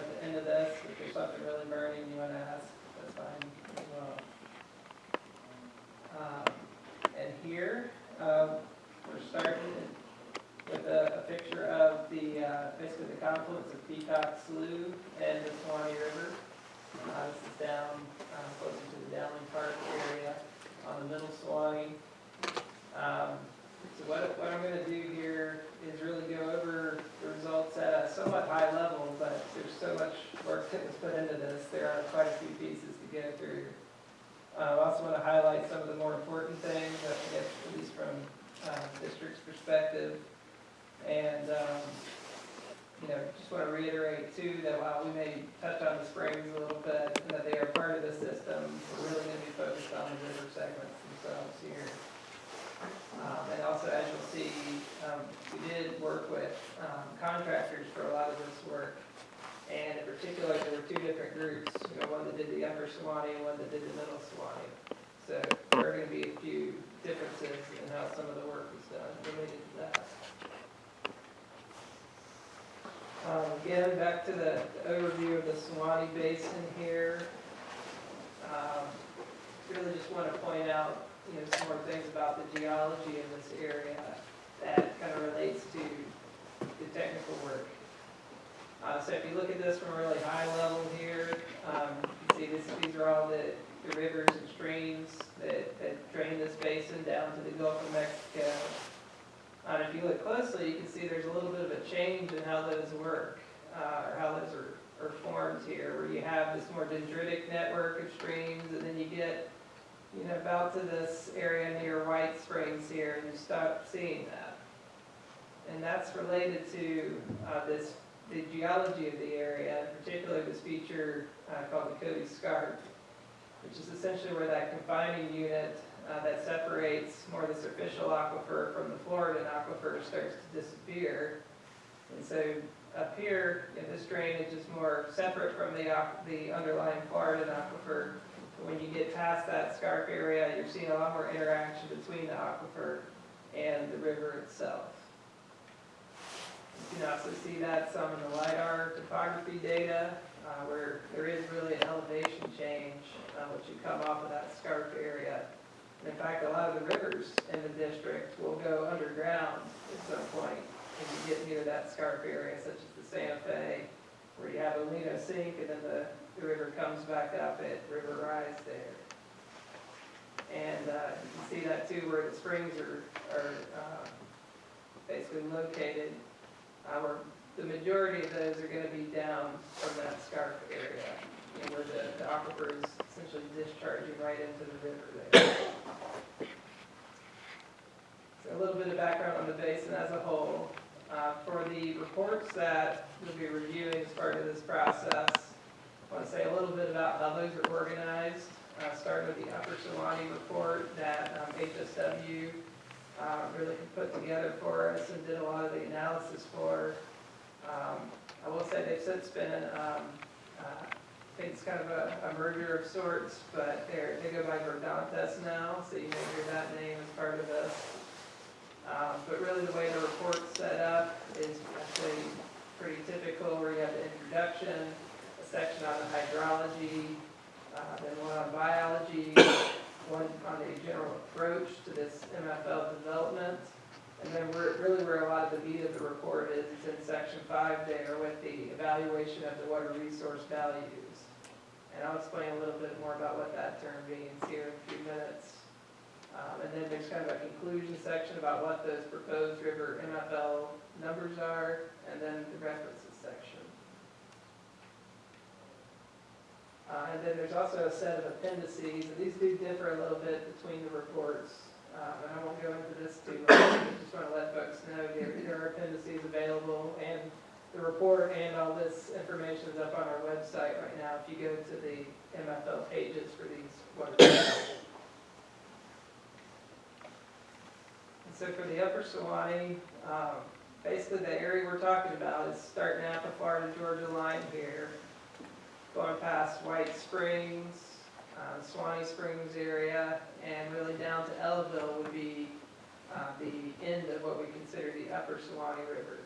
at the end of this, if there's something really burning you wanna ask, that's fine as well. Um, And here, um, we're starting with a, a picture of the, uh, basically the confluence of Peacock Slough and the Suwannee River. Uh, this is down, uh, closer to the Dowling Park area on the middle Suwannee. Um, so what, what I'm gonna do here is really go over the results at a somewhat high level, but there's so much work that was put into this, there are quite a few pieces to go through. Uh, I also want to highlight some of the more important things, I guess, at least from, uh, district's perspective. And, um, you know, just want to reiterate too, that while we may touch on the springs a little bit, and that they are part of the system, we're really going to be focused on the river segments themselves here. Um, and um, we did work with, um, contractors for a lot of this work. And in particular, there were two different groups, you know, one that did the upper Suwannee and one that did the middle Suwannee. So there are gonna be a few differences in how some of the work was done related to that. Um, again, back to the the overview of the Suwannee Basin here. Um, Really just want to point out, you know, some more things about the geology in this area that kind of relates to the technical work. Uh, so if you look at this from a really high level here, um, you see this, these are all the, the rivers and streams that, that drain this basin down to the Gulf of Mexico. Uh, if you look closely, you can see there's a little bit of a change in how those work, uh, or how those are, are formed here, where you have this more dendritic network of streams, and then you get, you know, about to this area near White Springs here, and you stop seeing that. And that's related to, uh, this the geology of the area, particularly this feature uh, called the Cody Scarp, which is essentially where that confining unit uh, that separates more the superficial aquifer from the Floridan aquifer starts to disappear. And so up here, you know, this drainage is more separate from the, the underlying Floridan aquifer. When you get past that scarp area, you're seeing a lot more interaction between the aquifer and the river itself. You can also see that some in the LiDAR topography data, uh, where there is really an elevation change, uh, once you come off of that scarp area. And in fact, a lot of the rivers in the district will go underground at some point if you get near that scarp area, such as the Santa Fe, where you have O'Leno sink and then the, the river comes back up at River Rise there. And, uh, you can see that too, where the springs are, are, uh, basically located uh, the majority of those are gonna be down from that scarp area, you know, where the, the aquifer is essentially discharging right into the river there. So a little bit of background on the basin as a whole. Uh, for the reports that we'll be reviewing as part of this process, I wanna say a little bit about how those are organized. Uh, starting with the Upper Suwannee report that, um, HSW uh, really put together for us and did a lot of the analysis for. Um, I will say they've since been, um, uh, I think it's kind of a, a merger of sorts, but they go by Verdantas now, so you may hear that name as part of this. Um, but really the way the report's set up is actually pretty typical, where you have the introduction, section on the hydrology, uh, then one on biology, one on a general approach to this MFL development. And then really where a lot of the meat of the report is, is in section five there with the evaluation of the water resource values. And I'll explain a little bit more about what that term means here in a few minutes. Um, and then there's kind of a conclusion section about what those proposed river MFL numbers are, and then the references section. Uh, and then there's also a set of appendices, and these do differ a little bit between the reports. Uh, and I won't go into this too much, I just want to let folks know there, there are appendices available, and the report and all this information is up on our website right now, if you go to the MFL pages for these. And so for the Upper Suwannee, um, basically the area we're talking about is starting out the Florida Georgia line here, going past White Springs, uh, Suwannee Springs area, and really down to Ellaville would be uh, the end of what we consider the Upper Suwannee River.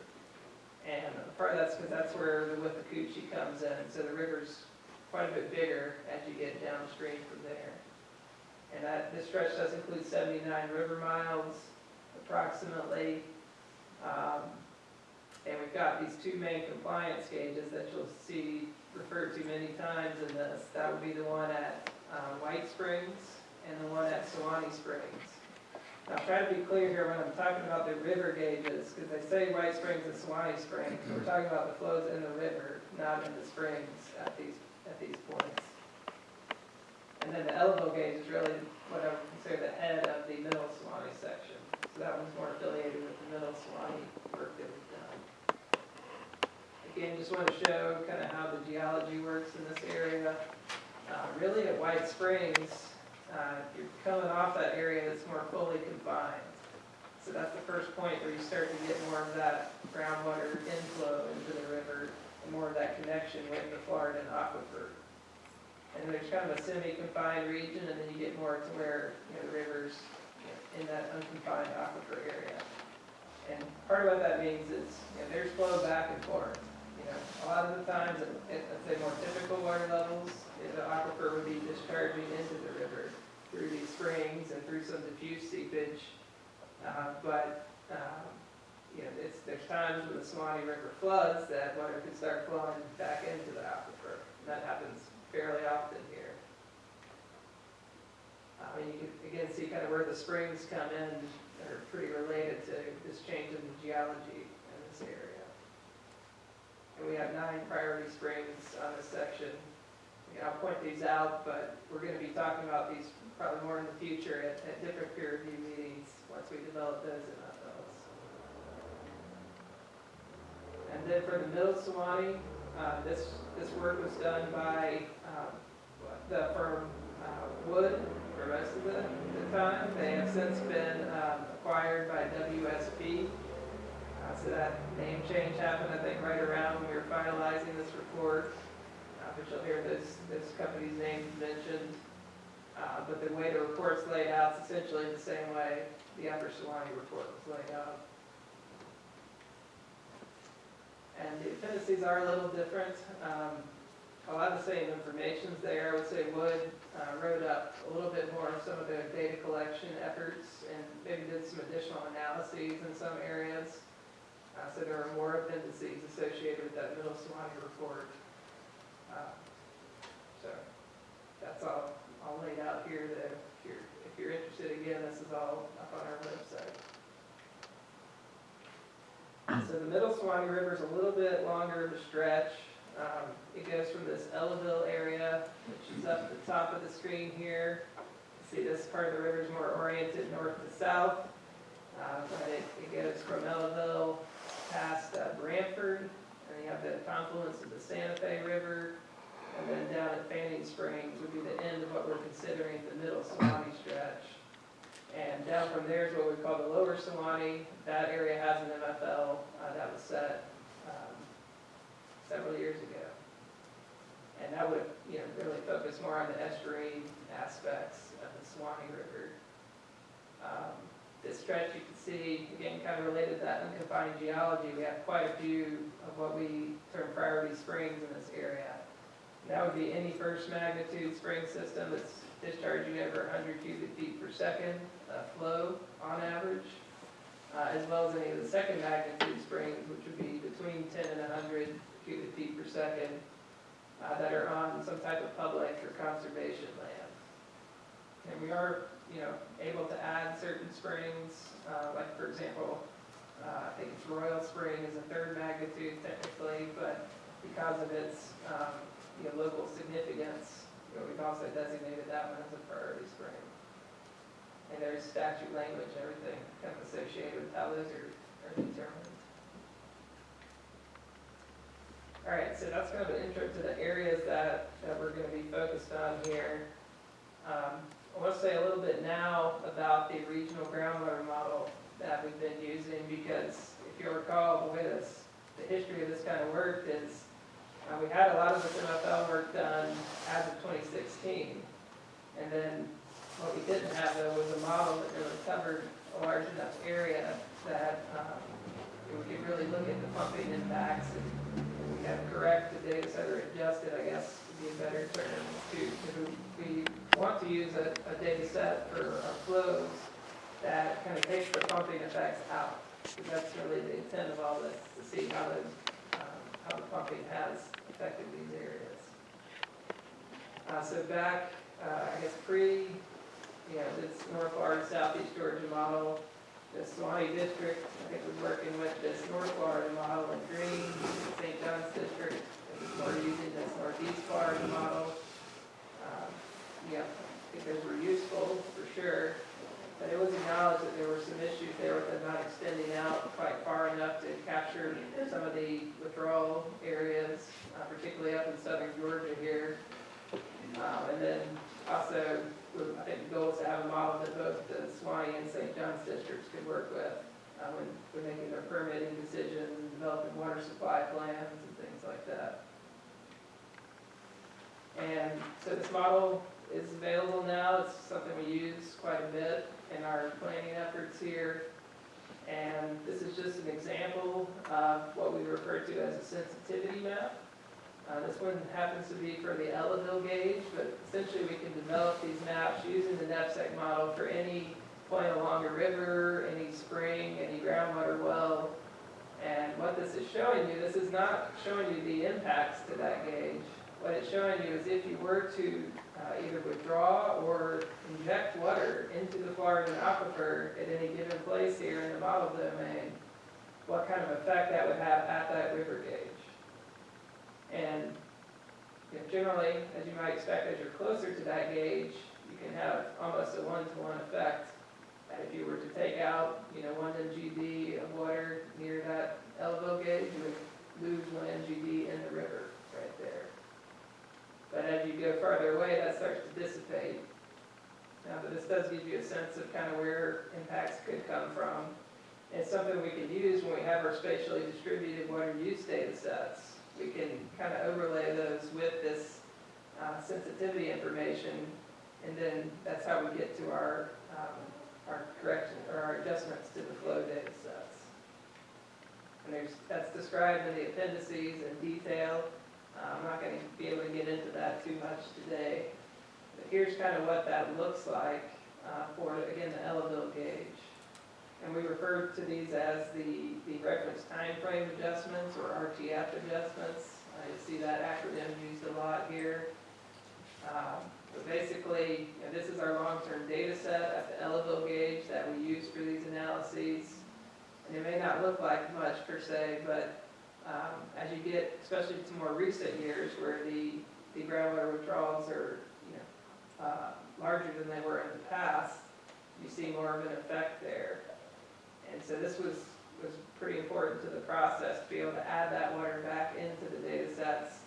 And part of that's because that's where the Withlacoochee comes in, so the river's quite a bit bigger as you get downstream from there. And that, this stretch does include seventy-nine river miles approximately. Um, And we've got these two main compliance gauges that you'll see referred to many times in this. That would be the one at uh, White Springs and the one at Suwannee Springs. Now, try to be clear here when I'm talking about the river gauges, because they say White Springs and Suwannee Springs. We're talking about the flows in the river, not in the springs at these, at these points. And then the Ellaville gauge is really what I would consider the head of the middle Suwannee section. So that one's more affiliated with the middle Suwannee work that. Again, just want to show kind of how the geology works in this area. Uh, Really at White Springs, uh, you're coming off that area that's more fully confined. So that's the first point where you start to get more of that groundwater inflow into the river and more of that connection with the Florida aquifer. And there's kind of a semi-confined region, and then you get more to where, you know, the river's in that unconfined aquifer area. And part of what that means is, you know, there's flow back and forth. A lot of the times, at, at, say more typical water levels, the aquifer would be discharging into the river through these springs and through some diffuse seepage. Uh, but, um, you know, it's, there's times when the Suwannee River floods that water could start flowing back into the aquifer. And that happens fairly often here. I mean, you can again see kind of where the springs come in are pretty related to this change in the geology in this area. And we have nine priority springs on this section. I'll point these out, but we're gonna be talking about these probably more in the future at, at different peer review meetings, once we develop those in those. And then for the middle Suwannee, uh, this, this work was done by, um, the firm, uh, Wood for most of the, the time. They have since been, um, acquired by WSP. Uh, so that name change happened, I think, right around when we were finalizing this report. Uh, but you'll hear this, those companies' names mentioned. Uh, but the way the report's laid out is essentially the same way the Upper Suwannee report was laid out. And the appendices are a little different. Um, a lot of the same information's there. I would say Wood uh, wrote up a little bit more of some of the data collection efforts and maybe did some additional analyses in some areas. Uh, So there are more appendices associated with that Middle Suwannee report. Uh, So that's all, all laid out here that if you're, if you're interested, again, this is all up on our website. So the Middle Suwannee River is a little bit longer of a stretch. Um, It goes from this Ellaville area, which is up at the top of the screen here. You See, this part of the river is more oriented north to south. Uh, But it, it goes from Ellaville past uh, Branford, and you have the confluence of the Santa Fe River, and then down at Fanning Springs would be the end of what we're considering the Middle Suwannee stretch. And down from there is what we call the Lower Suwannee. That area has an MFL uh, that was set um, several years ago. And that would, you know, really focus more on the estuarine aspects of the Suwannee River. Um, This stretch you can see, again, kind of related to that unconfined geology, we have quite a few of what we term priority springs in this area. That would be any first magnitude spring system that's discharging over 100 cubic feet per second uh, flow on average, uh, as well as any of the second magnitude springs, which would be between 10 and 100 cubic feet per second, uh, that are on some type of public or conservation land. And we are, you know, able to add certain springs, uh, like for example, uh, I think it's Royal Spring is a third magnitude technically, but because of its, um, you know, local significance, you know, we've also designated that one as a priority spring. And there's statute language, and everything kind of associated with how those are, are determined. All right, so that's kind of an intro to the areas that, that we're gonna be focused on here. Um, I want to say a little bit now about the regional groundwater model that we've been using, because if you recall, the this, the history of this kind of work is, uh, we had a lot of this MFL work done as of 2016. And then what we didn't have though was a model that really covered a large enough area that, um, we could really look at the pumping impacts and we have correct the data set or adjusted, I guess, would be a better term to, if we want to use a, a data set for flows that kind of takes the pumping effects out. That's really the intent of all this, to see how the, um, how the pumping has affected these areas. Uh, so back, uh, I guess pre, you know, this North Florida, Southeast Georgia model, the Suwannee District, I think we're working with this North Florida model in green, St. John's District, we're using this Northeast Florida model. Yeah, those were useful for sure, but it was acknowledged that there were some issues there with them not extending out quite far enough to capture some of the withdrawal areas, uh, particularly up in southern Georgia here. Um, and then also, I think the goal is to have a model that both the Suwannee and St. John's districts could work with, uh, when, when making their permitting decisions, developing water supply plans and things like that. And so this model is available now, it's something we use quite a bit in our planning efforts here. And this is just an example of what we refer to as a sensitivity map. Uh, this one happens to be for the Ellaville gauge, but essentially we can develop these maps using the NFSEG model for any point along a river, any spring, any groundwater well. And what this is showing you, this is not showing you the impacts to that gauge. What it's showing you is if you were to uh, either withdraw or inject water into the Florida aquifer at any given place here in the model domain, what kind of effect that would have at that river gauge. And you know, generally, as you might expect, as you're closer to that gauge, you can have almost a one-to-one effect. And if you were to take out, you know, one MGD of water near that Ellaville gauge, you would lose one MGD in the river. But as you go farther away, that starts to dissipate. Now, but this does give you a sense of kind of where impacts could come from. It's something we can use when we have our spatially distributed water use data sets. We can kind of overlay those with this uh, sensitivity information, and then that's how we get to our, um, our correction, or our adjustments to the flow data sets. And there's, that's described in the appendices in detail. I'm not going to be able to get into that too much today. But here's kind of what that looks like uh, for, again, the Ellaville gauge. And we refer to these as the, the reference time frame adjustments or RTF adjustments. Uh, you see that acronym used a lot here. Um, But basically, you know, this is our long-term data set at the Ellaville gauge that we use for these analyses. And it may not look like much per se, but um, as you get, especially to more recent years where the, the groundwater withdrawals are, you know, uh, larger than they were in the past, you see more of an effect there. And so this was, was pretty important to the process, to be able to add that water back into the data sets,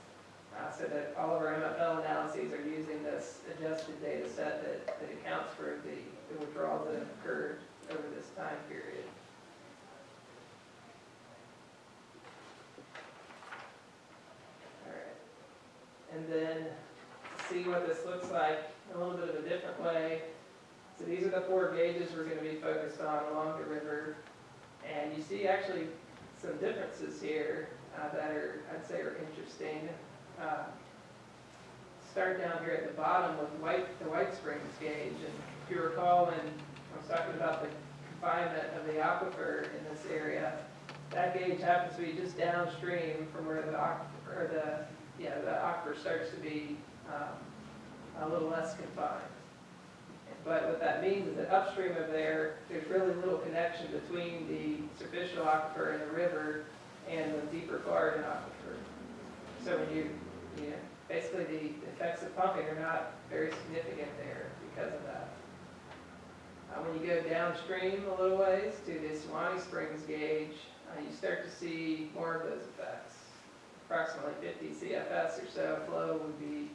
uh, so that all of our MFL analyses are using this adjusted data set that, that accounts for the, the withdrawals that occurred over this time period. And then, see what this looks like a little bit of a different way. So these are the four gauges we're gonna be focused on along the river. And you see actually some differences here uh, that are, I'd say are interesting. Uh, Start down here at the bottom with White, the White Springs gauge. And if you recall, when I was talking about the confinement of the aquifer in this area, that gauge happens to be just downstream from where the or the, yeah, the aquifer starts to be um, a little less confined. But what that means is that upstream of there, there's really little connection between the superficial aquifer and the river and the deeper Florida aquifer. So when you, you know, basically the effects of pumping are not very significant there because of that. Uh, when you go downstream a little ways to the Suwannee Springs gauge, uh, you start to see more of those effects. Approximately 50 CFS or so flow would be,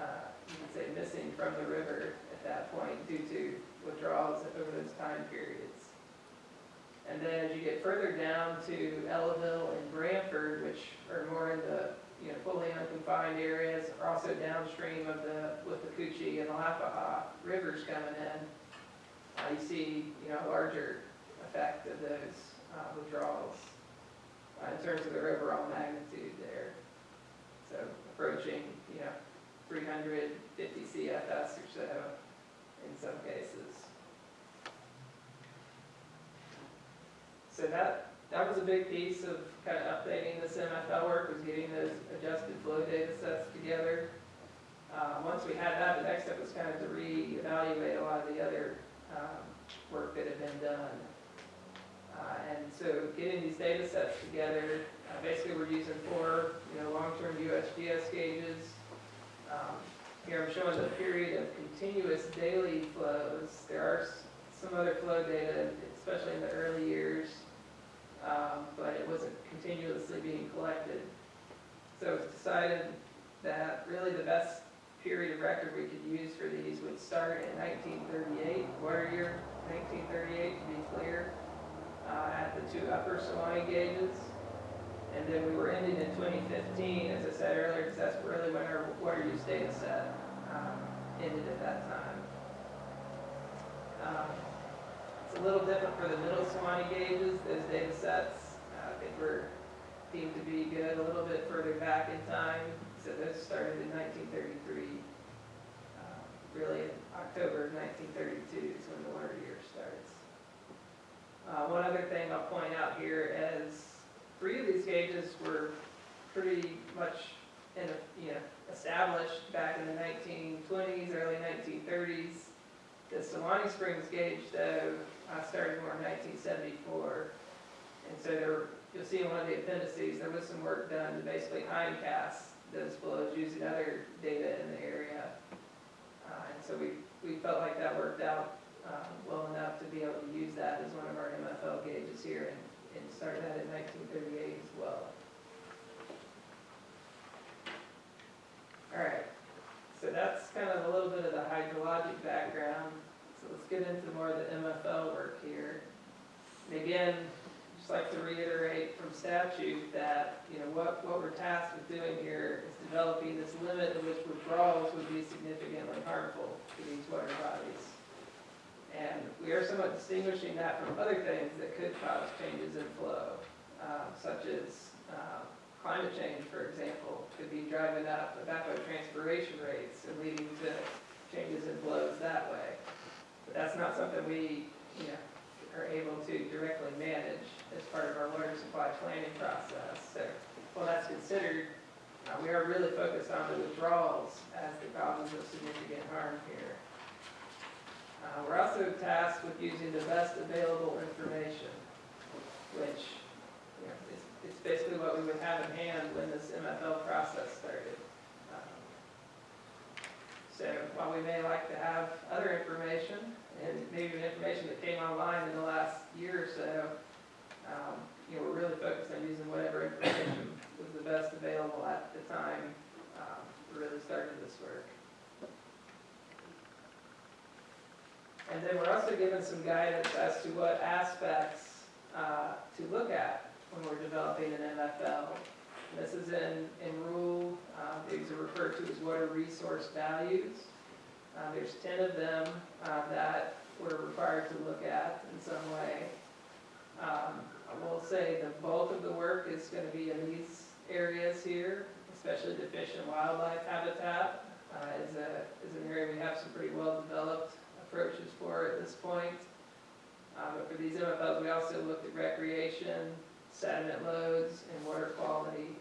uh, you could say, missing from the river at that point due to withdrawals over those time periods. And then as you get further down to Ellaville and Branford, which are more in the, you know, fully unconfined areas, are also downstream of the, Withlacoochee and Alapaha rivers coming in, uh, you see, you know, larger effect of those uh, withdrawals in terms of their overall magnitude there. So approaching, you know, 350 CFS or so in some cases. So that, that was a big piece of kind of updating this MFL work, was getting those adjusted flow data sets together. Uh, Once we had that, the next step was kind of to reevaluate a lot of the other um, work that had been done. Uh, And so getting these data sets together, uh, basically we're using four, you know, long-term USGS gauges. Um, Here I'm showing the period of continuous daily flows. There are some other flow data, especially in the early years, um, but it wasn't continuously being collected. So it's decided that really the best period of record we could use for these would start in 1938, water year 1938 to be clear, uh, at the two upper Suwannee gauges. And then we were ending in 2015, as I said earlier, because that's really when our water use data set um, ended at that time. Um, It's a little different for the middle Suwannee gauges, those data sets, uh, I think were deemed to be good a little bit further back in time. So those started in 1933. Uh, Really, in October of 1932 is when the water year. Uh, One other thing I'll point out here is three of these gauges were pretty much in, a- you know, established back in the 1920s, early 1930s. The Suwannee Springs gauge, though, uh, started more in 1974. And so there, you'll see in one of the appendices, there was some work done to basically hindcast those flows using other data in the area. Uh, And so we, we felt like that worked out um, well enough to be able to use that as one of our MFL gauges here and, and started that in 1938 as well. All right, so that's kind of a little bit of the hydrologic background. So let's get into more of the MFL work here. And again, just like to reiterate from statute that, you know, what, what we're tasked with doing here is developing this limit at which withdrawals would be significantly harmful to these water bodies. And we are somewhat distinguishing that from other things that could cause changes in flow, uh, such as uh, climate change, for example, could be driving up evapotranspiration rates and leading to changes in flows that way. But that's not something we, you know, are able to directly manage as part of our water supply planning process. So while that's considered, uh, we are really focused on the withdrawals as the causes of significant harm here. Uh, We're also tasked with using the best available information, which, you know, is, it's basically what we would have in hand when this MFL process started. Um, So while we may like to have other information, and maybe information that came online in the last year or so, um, you know, we're really focused on using whatever information was the best available at the time um, we really started this work. And then we're also given some guidance as to what aspects uh, to look at when we're developing an MFL. This is in, in rule, uh, these are referred to as water resource values. Uh, There's 10 of them uh, that we're required to look at in some way. Um, I will say the bulk of the work is going to be in these areas here, especially the fish and wildlife habitat uh, is a, is an area we have some pretty well-developed approaches for at this point. Uh, But for these MFLs, we also looked at recreation, sediment loads, and water quality,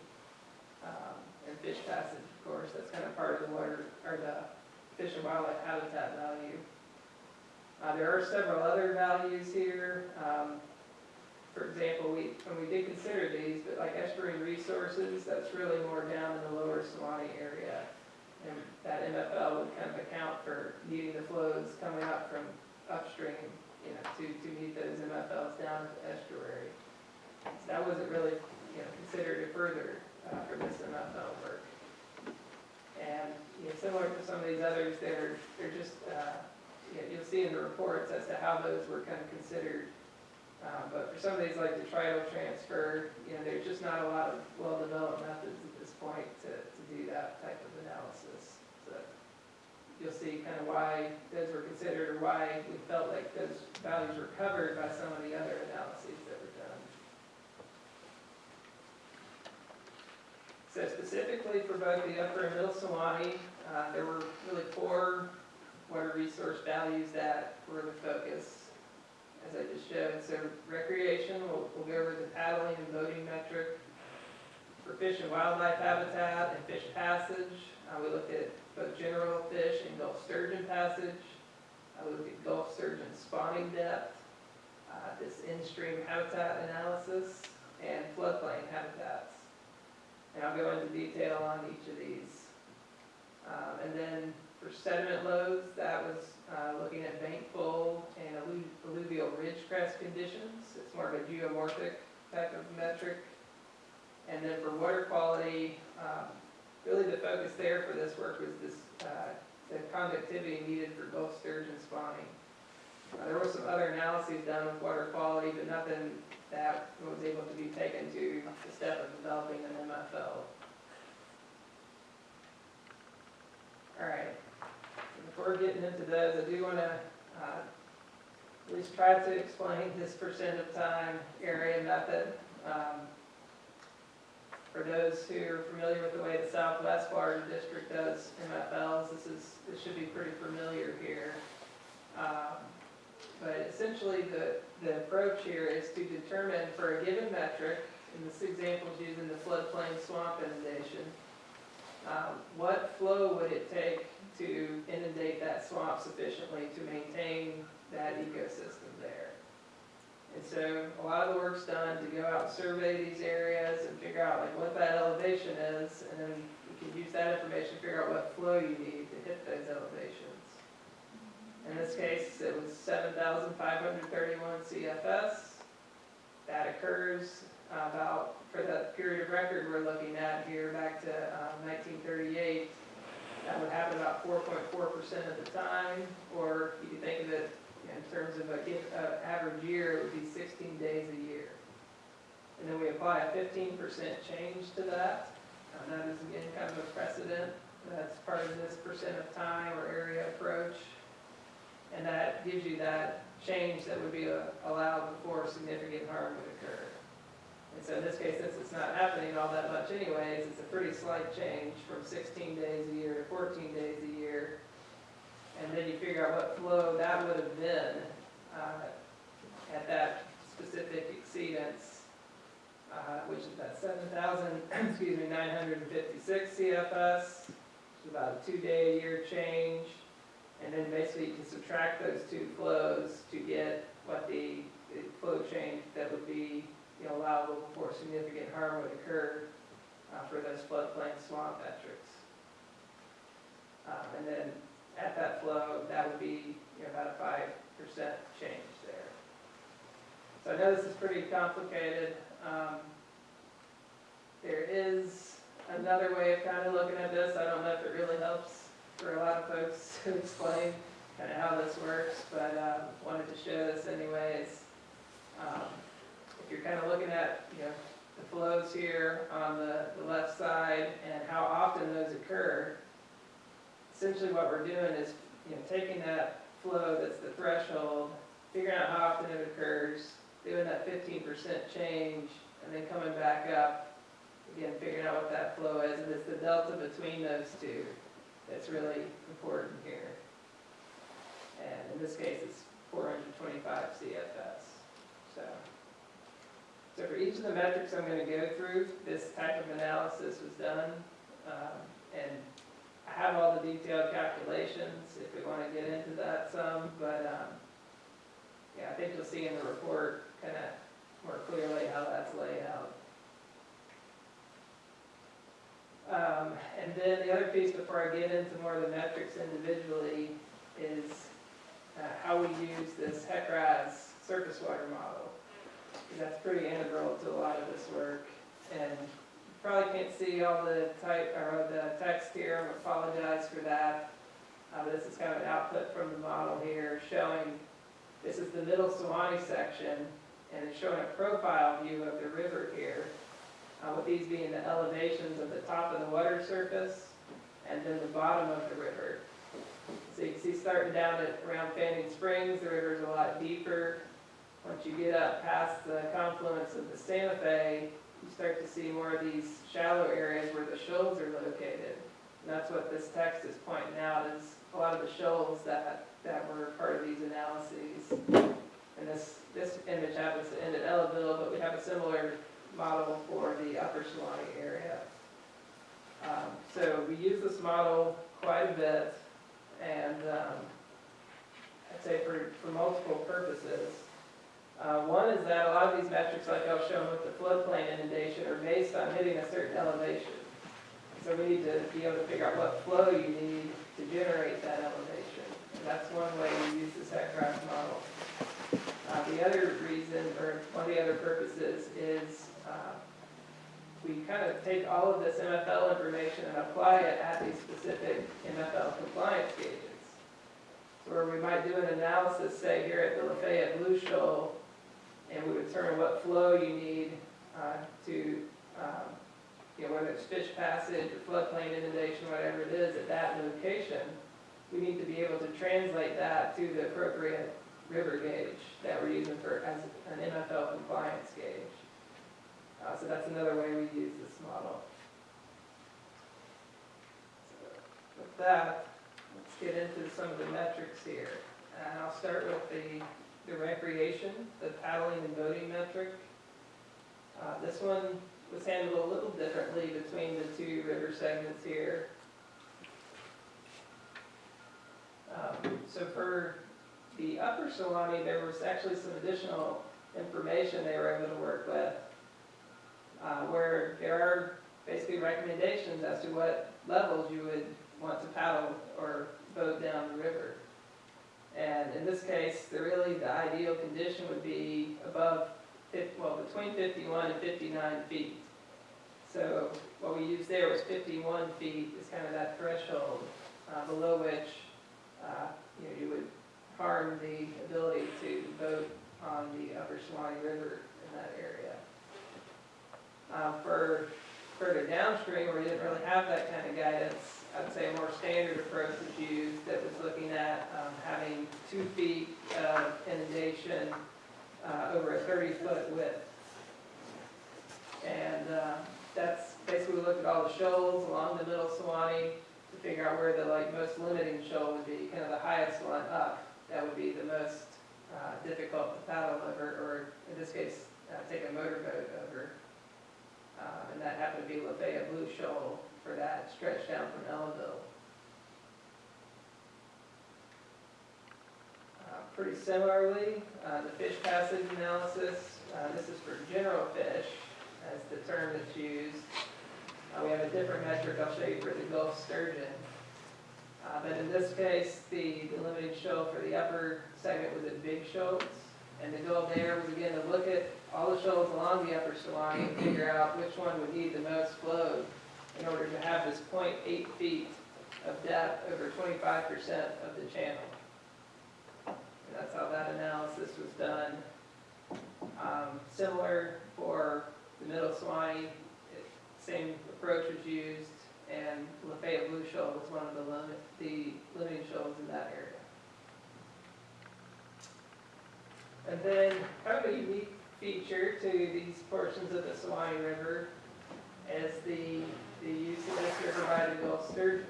um, and fish passage, of course, that's kind of part of the water, or the fish and wildlife habitat value. Uh, There are several other values here. Um, For example, we, when we did consider these, but like estuarine resources, that's really more down in the lower Suwannee area. And that MFL would kind of account for needing the flows coming up from upstream, you know, to, to meet those MFLs down to estuary. So that wasn't really, you know, considered further uh, for this MFL work. And, you know, similar to some of these others, they're, they're just, uh, you know, you'll see in the reports as to how those were kind of considered. Uh, But for some of these, like the tidal transfer, you know, there's just not a lot of well-developed methods at this point to, to do that type you'll see kind of why those were considered, or why we felt like those values were covered by some of the other analyses that were done. So specifically for both the upper and middle Suwannee, uh, there were really four water resource values that were the focus, as I just showed. So recreation, we'll, we'll go over the paddling and boating metric. For fish and wildlife habitat and fish passage, uh, we looked at both general fish and Gulf sturgeon passage. I looked at Gulf sturgeon spawning depth, uh, this in-stream habitat analysis, and floodplain habitats. And I'll go into detail on each of these. Um, and then for sediment loads, that was, uh, looking at bankfull and allu- alluvial ridge crest conditions. It's more of a geomorphic type of metric. And then for water quality, um, really the focus there for this work was this, uh, the conductivity needed for Gulf sturgeon spawning. Uh, There were some other analyses done with water quality, but nothing that was able to be taken to the step of developing an MFL. All right, before getting into those, I do want to at least try to explain this percent of time area method. Um, For those who are familiar with the way the Southwest Florida District does MFLs, this is, this should be pretty familiar here. Um, But essentially, the, the approach here is to determine for a given metric, in this example is using the floodplain swamp inundation, um, what flow would it take to inundate that swamp sufficiently to maintain that ecosystem there? And so a lot of the work's done to go out and survey these areas and figure out like what that elevation is, and then you can use that information to figure out what flow you need to hit those elevations. In this case, it was seven thousand five hundred thirty-one CFS. That occurs about, for the period of record we're looking at here, back to um, nineteen thirty-eight. That would happen about four point four percent of the time, or you can think of it in terms of a uh, average year, it would be sixteen days a year. And then we apply a fifteen percent change to that. That is again kind of a precedent. That's part of this percent of time or area approach. And that gives you that change that would be uh, allowed before significant harm would occur. And so in this case, since it's not happening all that much anyways, it's a pretty slight change from sixteen days a year to fourteen days a year. And then you figure out what flow that would have been uh, at that specific exceedance, uh, which is that seven thousand, excuse me, nine hundred and fifty-six CFS, which is about a two-day a year change. And then basically you can subtract those two flows to get what the, the flow change that would be, you know, allowable before significant harm would occur uh, for those floodplain swamp metrics. Um, And then at that flow, that would be, you know, about a five percent change there. So I know this is pretty complicated. Um, There is another way of kind of looking at this. I don't know if it really helps for a lot of folks to explain kind of how this works, but um, wanted to show this anyways. Um, If you're kind of looking at, you know, the flows here on the, the left side and how often those occur, essentially what we're doing is, you know, taking that flow that's the threshold, figuring out how often it occurs, doing that fifteen percent change, and then coming back up, again, figuring out what that flow is, and it's the delta between those two that's really important here. And in this case, it's four hundred twenty-five CFS, so. So for each of the metrics I'm gonna go through, this type of analysis was done, um, have all the detailed calculations, if we wanna get into that some, but, um, yeah, I think you'll see in the report kinda more clearly how that's laid out. Um, and then the other piece before I get into more of the metrics individually is uh, how we use this HEC-RAS surface water model. that's pretty integral to a lot of this work. And probably can't see all the type, or the text here, I apologize for that. Uh, this is kind of an output from the model here showing, this is the middle Suwannee section, and it's showing a profile view of the river here. Uh, with these being the elevations of the top of the water surface and then the bottom of the river. So you can see starting down at around Fanning Springs, the river's a lot deeper. Once you get up past the confluence of the Santa Fe, you start to see more of these shallow areas where the shoals are located. And that's what this text is pointing out, is a lot of the shoals that, that were part of these analyses. And this, this image happens to end at Ellaville, but we have a similar model for the Upper Suwannee area. Um, So we use this model quite a bit, and um, I'd say for, for multiple purposes. Uh, One is that a lot of these metrics, like I've shown with the floodplain inundation, are based on hitting a certain elevation. So we need to be able to figure out what flow you need to generate that elevation. And that's one way we use the HEC-RAS model. Uh, The other reason, or one of the other purposes, is uh, we kind of take all of this MFL information and apply it at these specific MFL compliance gauges. So Where we might do an analysis, say here at the Lafayette Blue Shoal, and we would determine what flow you need uh, to, um, you know, whether it's fish passage or floodplain inundation, whatever it is at that location, we need to be able to translate that to the appropriate river gauge that we're using for, as an MFL compliance gauge. Uh, so that's another way we use this model. So With that, let's get into some of the metrics here. And I'll start with the, the recreation, the paddling and boating metric. Uh, this one was handled a little differently between the two river segments here. Um, So for the upper Suwannee, there was actually some additional information they were able to work with, uh, where there are basically recommendations as to what levels you would want to paddle or boat down the river. And in this case, the really, the ideal condition would be above, well, between 51 and 59 feet. So what we used there was 51 feet is kind of that threshold, uh, below which, uh, you know, you would harm the ability to boat on the upper Suwannee River in that area. Uh, For further downstream, where you didn't really have that kind of guidance, I'd say a more standard approach was used that was looking at um, having two feet of inundation uh, over a 30-foot width. And uh, that's, basically, we looked at all the shoals along the middle Suwannee to figure out where the like most limiting shoal would be, kind of the highest one up. That would be the most uh, difficult to paddle over, or in this case, uh, take a motorboat over. Uh, And that happened to be Lafayette Blue Shoal for that stretch down from Ellaville. Uh, Pretty similarly, uh, the fish passage analysis, uh, this is for general fish, as the term that's used. Uh, We have a different metric I'll show you for the Gulf sturgeon. Uh, But in this case, the the shoal for the upper segment was at Big Shoals. And the goal there was again to look at all the shoals along the upper Suwannee and figure out which one would need the most flow in order to have this 0.8 feet of depth over 25% of the channel. And that's how that analysis was done. Um, Similar for the middle it- same approach was used, and Lafayette Blue Shoal was one of the limit, the limiting shoals in that area. And then, kind of a unique feature to these portions of the Suwannee River is the, the use of this river by the Gulf sturgeon.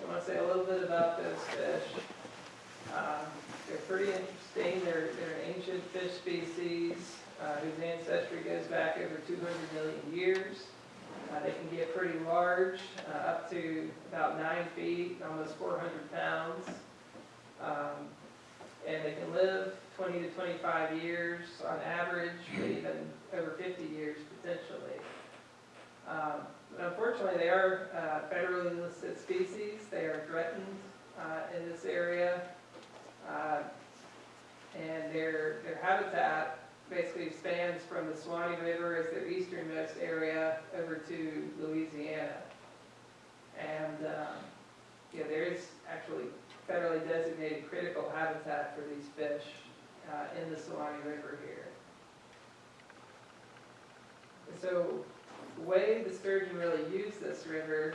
So I want to say a little bit about those fish. Um, They're pretty interesting, they're, they're an ancient fish species uh, whose ancestry goes back over 200 million years. Uh, They can get pretty large, uh, up to about nine feet, almost 400 pounds. Um, And they can live 20 to 25 years on average, but even over 50 years potentially. Um, But unfortunately, they are uh, federally listed species. They are threatened uh, in this area. Uh, And their, their habitat basically spans from the Suwannee River as their easternmost area over to Louisiana. And, um, yeah, there is actually federally designated critical habitat for these fish uh, in the Suwannee River here. So, the way the sturgeon really use this river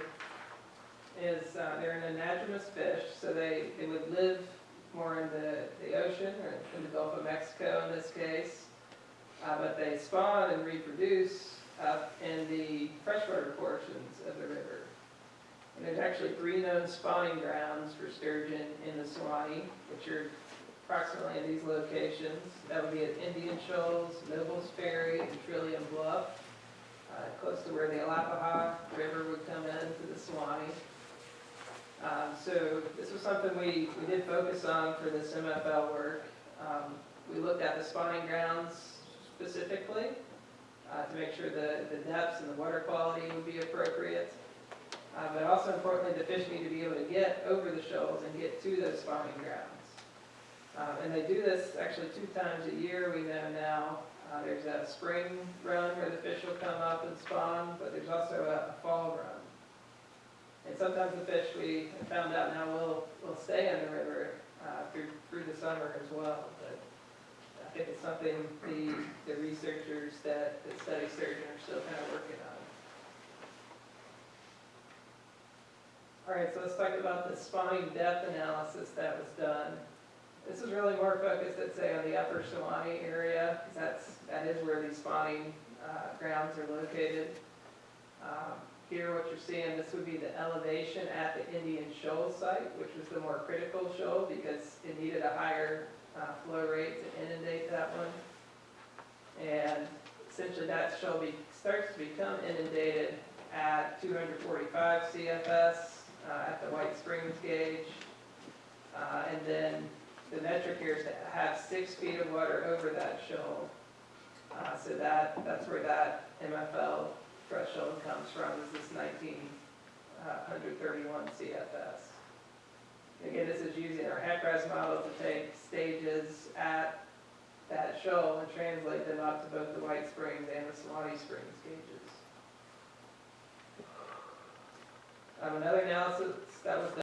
is, uh, they're an anadromous fish, so they, they would live more in the, the ocean, or in the Gulf of Mexico in this case. Uh, but they spawn and reproduce up in the freshwater portions of the river. There's actually three known spawning grounds for sturgeon in the Suwannee, which are approximately in these locations. That would be at Indian Shoals, Nobles Ferry, and Trillium Bluff, uh, close to where the Alapaha River would come into the Suwannee. Um, So this was something we, we did focus on for this MFL work. Um, We looked at the spawning grounds specifically uh, to make sure the, the depths and the water quality would be appropriate. Uh, But also importantly, the fish need to be able to get over the shoals and get to those spawning grounds. Um, And they do this actually two times a year, we know now. Uh, There's a spring run where the fish will come up and spawn, but there's also a a fall run. And sometimes the fish, we found out now, will, will stay in the river uh, through, through the summer as well. But I think it's something the, the researchers that, that study sturgeon are still kind of working on. All right, so let's talk about the spawning depth analysis that was done. This is really more focused, I'd say, on the upper Suwannee area, because that's, that is where these spawning uh, grounds are located. Um, Here, what you're seeing, this would be the elevation at the Indian Shoal site, which was the more critical shoal, because it needed a higher uh, flow rate to inundate that one. And essentially, that shoal be, starts to become inundated at 245 CFS, uh, at the White Springs gauge. Uh, And then the metric here is to have six feet of water over that shoal. Uh, So that, that's where that MFL threshold comes from, is this 1931 CFS. Again, this is using our HEC-RAS model to take stages at that shoal and translate them up to both the White Springs and the Suwannee Springs gauges. Um, Another analysis that was done